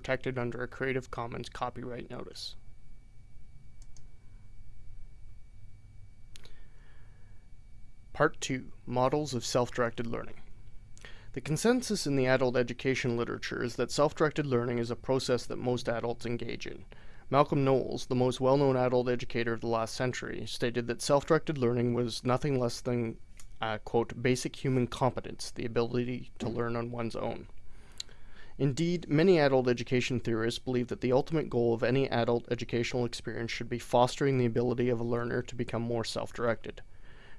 protected under a Creative Commons copyright notice. Part 2 Models of Self-Directed Learning The consensus in the adult education literature is that self-directed learning is a process that most adults engage in. Malcolm Knowles, the most well-known adult educator of the last century, stated that self-directed learning was nothing less than uh, quote, basic human competence, the ability to learn on one's own. Indeed, many adult education theorists believe that the ultimate goal of any adult educational experience should be fostering the ability of a learner to become more self-directed.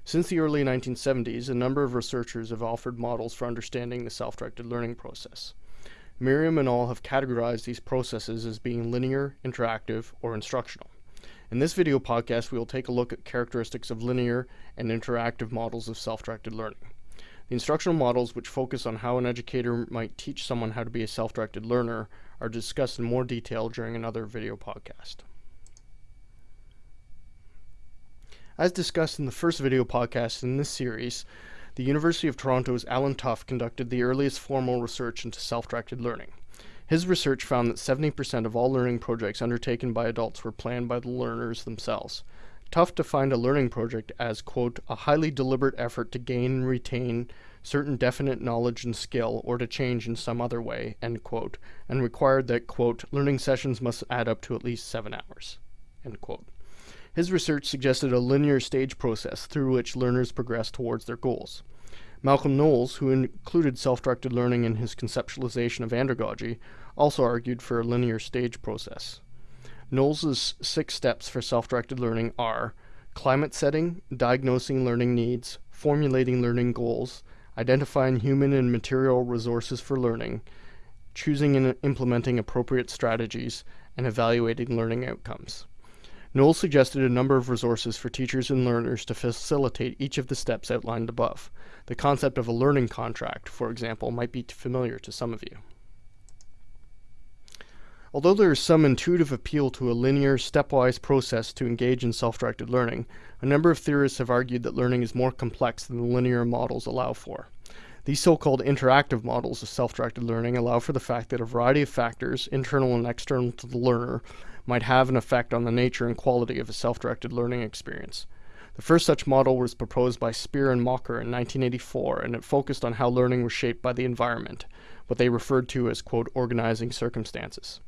Since the early 1970s, a number of researchers have offered models for understanding the self-directed learning process. Merriam and all have categorized these processes as being linear, interactive, or instructional. In this video podcast, we will take a look at characteristics of linear and interactive models of self-directed learning. The instructional models, which focus on how an educator might teach someone how to be a self-directed learner, are discussed in more detail during another video podcast. As discussed in the first video podcast in this series, the University of Toronto's Alan Toughey conducted the earliest formal research into self-directed learning. His research found that 70% of all learning projects undertaken by adults were planned by the learners themselves. Toughey find a learning project as, quote, a highly deliberate effort to gain and retain certain definite knowledge and skill or to change in some other way, end quote, and required that, quote, learning sessions must add up to at least seven hours, end quote. His research suggested a linear stage process through which learners progress towards their goals. Malcolm Knowles, who included self-directed learning in his conceptualization of andragogy, also argued for a linear stage process. Knowles's six steps for self-directed learning are climate setting, diagnosing learning needs, formulating learning goals, identifying human and material resources for learning, choosing and implementing appropriate strategies, and evaluating learning outcomes. Knowles suggested a number of resources for teachers and learners to facilitate each of the steps outlined above. The concept of a learning contract, for example, might be familiar to some of you. Although there is some intuitive appeal to a linear, stepwise process to engage in self-directed learning, a number of theorists have argued that learning is more complex than the linear models allow for. These so-called interactive models of self-directed learning allow for the fact that a variety of factors, internal and external to the learner, might have an effect on the nature and quality of a self-directed learning experience. The first such model was proposed by Spear and Mocker in 1984, and it focused on how learning was shaped by the environment, what they referred to as, quote, organizing circumstances.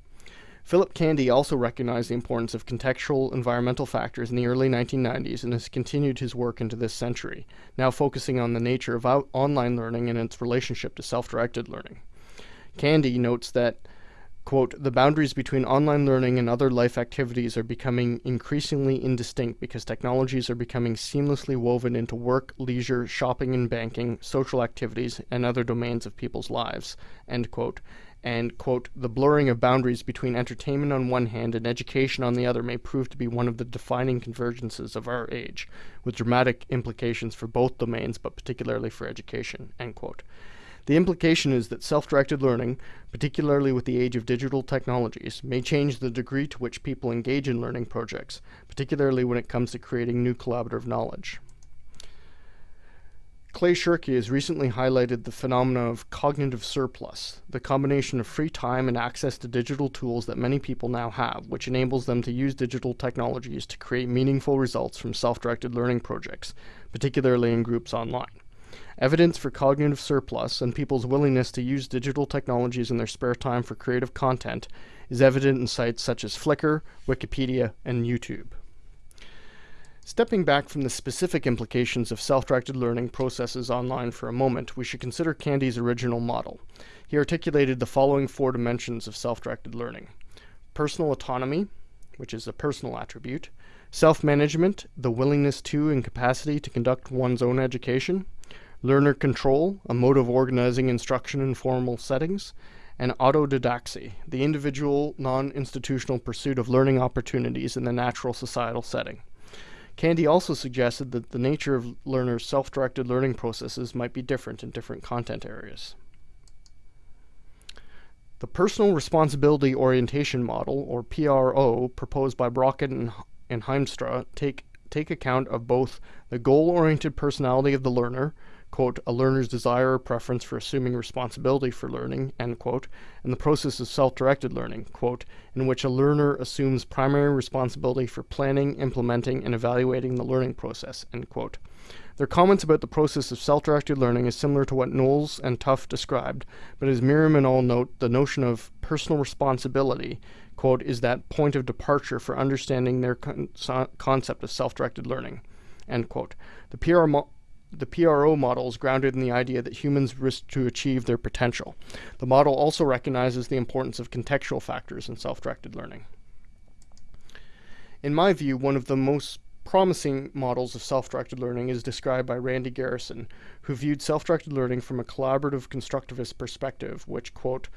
Philip Candy also recognized the importance of contextual environmental factors in the early 1990s and has continued his work into this century, now focusing on the nature of online learning and its relationship to self-directed learning. Candy notes that Quote, the boundaries between online learning and other life activities are becoming increasingly indistinct because technologies are becoming seamlessly woven into work, leisure, shopping and banking, social activities, and other domains of people's lives, end quote. And, quote, the blurring of boundaries between entertainment on one hand and education on the other may prove to be one of the defining convergences of our age, with dramatic implications for both domains, but particularly for education, end quote. The implication is that self-directed learning, particularly with the age of digital technologies, may change the degree to which people engage in learning projects, particularly when it comes to creating new collaborative knowledge. Clay Shirky has recently highlighted the phenomena of cognitive surplus, the combination of free time and access to digital tools that many people now have, which enables them to use digital technologies to create meaningful results from self-directed learning projects, particularly in groups online. Evidence for cognitive surplus and people's willingness to use digital technologies in their spare time for creative content is evident in sites such as Flickr, Wikipedia, and YouTube. Stepping back from the specific implications of self-directed learning processes online for a moment, we should consider Candy's original model. He articulated the following four dimensions of self-directed learning. Personal autonomy, which is a personal attribute. Self-management, the willingness to and capacity to conduct one's own education learner control, a mode of organizing instruction in formal settings, and autodidaxy, the individual, non-institutional pursuit of learning opportunities in the natural societal setting. Candy also suggested that the nature of learners' self-directed learning processes might be different in different content areas. The Personal Responsibility Orientation Model, or PRO, proposed by Brockett and, Hiemstra take take account of both the goal-oriented personality of the learner, quote, a learner's desire or preference for assuming responsibility for learning, end quote, and the process of self-directed learning, quote, in which a learner assumes primary responsibility for planning, implementing, and evaluating the learning process, end quote. Their comments about the process of self-directed learning is similar to what Knowles and Tough described, but as Merriam and all note, the notion of personal responsibility, quote, is that point of departure for understanding their con concept of self-directed learning, end quote. The PR the PRO model is grounded in the idea that humans risk to achieve their potential. The model also recognizes the importance of contextual factors in self-directed learning. In my view, one of the most promising models of self-directed learning is described by Randy Garrison, who viewed self-directed learning from a collaborative constructivist perspective, which, quote,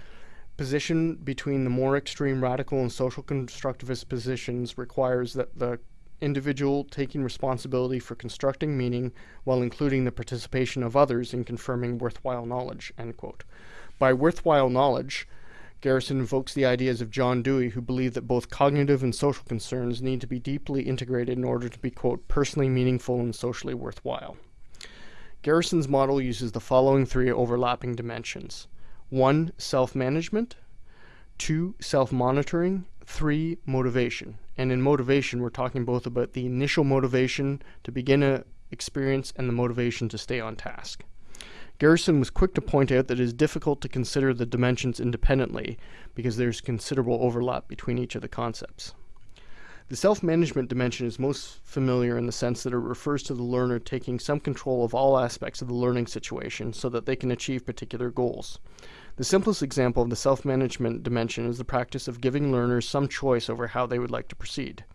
position between the more extreme radical and social constructivist positions requires that the individual taking responsibility for constructing meaning while including the participation of others in confirming worthwhile knowledge, By worthwhile knowledge, Garrison invokes the ideas of John Dewey, who believed that both cognitive and social concerns need to be deeply integrated in order to be, quote, personally meaningful and socially worthwhile. Garrison's model uses the following three overlapping dimensions. One, self-management. Two, self-monitoring. Three, motivation. And in motivation, we're talking both about the initial motivation to begin a experience and the motivation to stay on task. Garrison was quick to point out that it is difficult to consider the dimensions independently because there's considerable overlap between each of the concepts. The self-management dimension is most familiar in the sense that it refers to the learner taking some control of all aspects of the learning situation so that they can achieve particular goals. The simplest example of the self-management dimension is the practice of giving learners some choice over how they would like to proceed.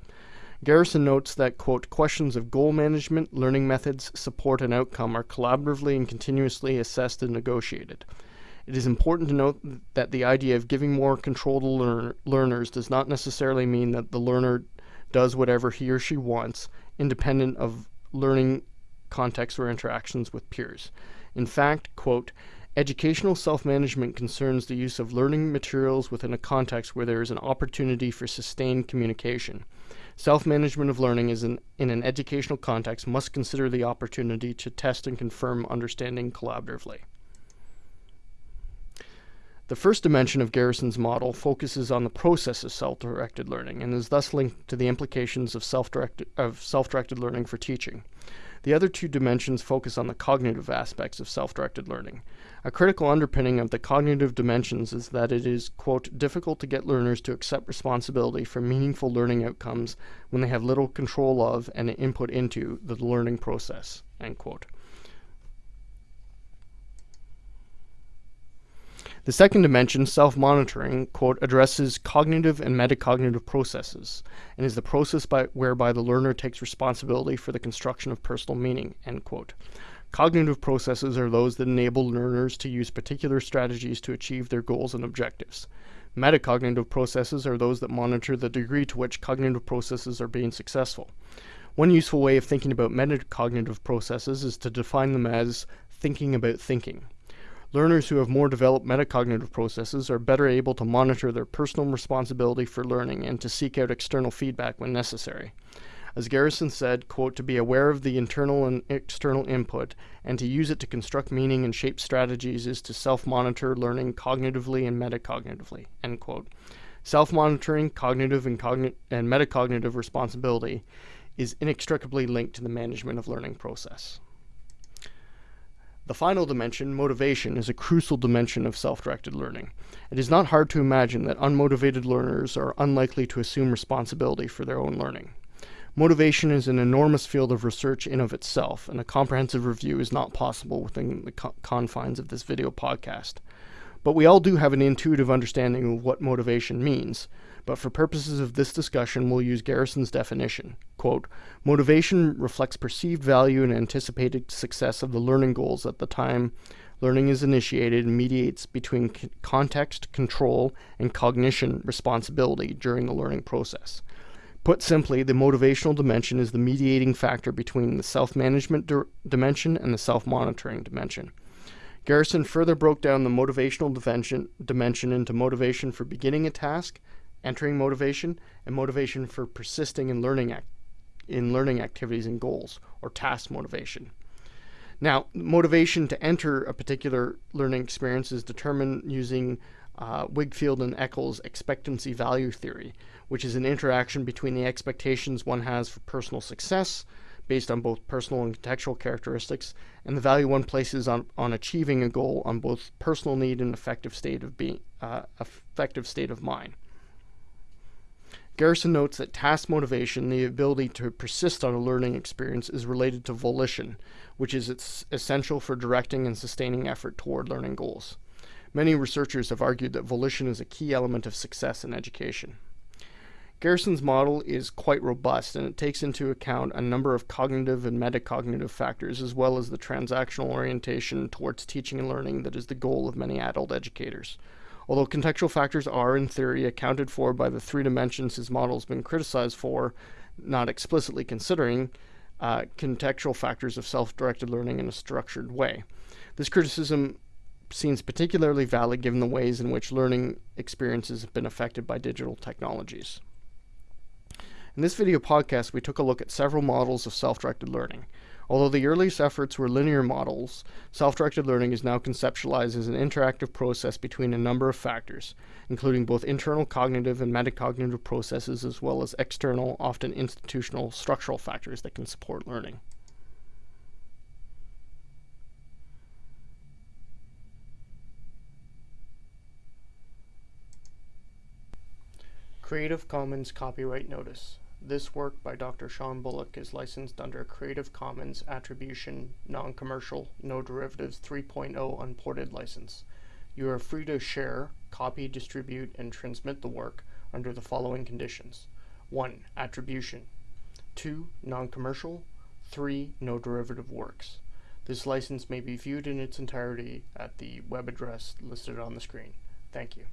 Garrison notes that, quote, questions of goal management, learning methods, support, and outcome are collaboratively and continuously assessed and negotiated. It is important to note that the idea of giving more control to learn learners does not necessarily mean that the learner does whatever he or she wants, independent of learning context or interactions with peers. In fact, quote, Educational self-management concerns the use of learning materials within a context where there is an opportunity for sustained communication. Self-management of learning is in, in an educational context must consider the opportunity to test and confirm understanding collaboratively. The first dimension of Garrison's model focuses on the process of self-directed learning and is thus linked to the implications of self-directed of self-directed learning for teaching. The other two dimensions focus on the cognitive aspects of self-directed learning. A critical underpinning of the cognitive dimensions is that it is, quote, difficult to get learners to accept responsibility for meaningful learning outcomes when they have little control of and input into the learning process, end quote. The second dimension, self-monitoring, quote, addresses cognitive and metacognitive processes and is the process by, whereby the learner takes responsibility for the construction of personal meaning, end quote. Cognitive processes are those that enable learners to use particular strategies to achieve their goals and objectives. Metacognitive processes are those that monitor the degree to which cognitive processes are being successful. One useful way of thinking about metacognitive processes is to define them as thinking about thinking. Learners who have more developed metacognitive processes are better able to monitor their personal responsibility for learning and to seek out external feedback when necessary. As Garrison said, quote, to be aware of the internal and external input and to use it to construct meaning and shape strategies is to self-monitor learning cognitively and metacognitively, end quote. Self-monitoring, cognitive and, cogn and metacognitive responsibility is inextricably linked to the management of learning process. The final dimension, motivation, is a crucial dimension of self-directed learning. It is not hard to imagine that unmotivated learners are unlikely to assume responsibility for their own learning. Motivation is an enormous field of research in of itself, and a comprehensive review is not possible within the co confines of this video podcast. But we all do have an intuitive understanding of what motivation means, but for purposes of this discussion, we'll use Garrison's definition. Quote, motivation reflects perceived value and anticipated success of the learning goals at the time learning is initiated and mediates between context, control, and cognition responsibility during the learning process. Put simply, the motivational dimension is the mediating factor between the self-management dimension and the self-monitoring dimension. Garrison further broke down the motivational dimension, dimension into motivation for beginning a task, entering motivation, and motivation for persisting in learning in learning activities and goals, or task motivation. Now, motivation to enter a particular learning experience is determined using uh, Wigfield and Eccles' expectancy value theory, which is an interaction between the expectations one has for personal success, based on both personal and contextual characteristics, and the value one places on, on achieving a goal on both personal need and effective state of being, uh, effective state of mind. Garrison notes that task motivation, the ability to persist on a learning experience, is related to volition, which is essential for directing and sustaining effort toward learning goals. Many researchers have argued that volition is a key element of success in education. Garrison's model is quite robust and it takes into account a number of cognitive and metacognitive factors as well as the transactional orientation towards teaching and learning that is the goal of many adult educators. Although contextual factors are, in theory, accounted for by the three dimensions his model has been criticized for, not explicitly considering uh, contextual factors of self-directed learning in a structured way. This criticism seems particularly valid given the ways in which learning experiences have been affected by digital technologies. In this video podcast, we took a look at several models of self-directed learning. Although the earliest efforts were linear models, self-directed learning is now conceptualized as an interactive process between a number of factors, including both internal cognitive and metacognitive processes as well as external, often institutional, structural factors that can support learning. Creative Commons Copyright Notice this work by Dr. Sean Bullock is licensed under Creative Commons Attribution, Non-Commercial, No Derivatives 3.0 Unported license. You are free to share, copy, distribute, and transmit the work under the following conditions. 1. Attribution. 2. Non-commercial. 3. No derivative works. This license may be viewed in its entirety at the web address listed on the screen. Thank you.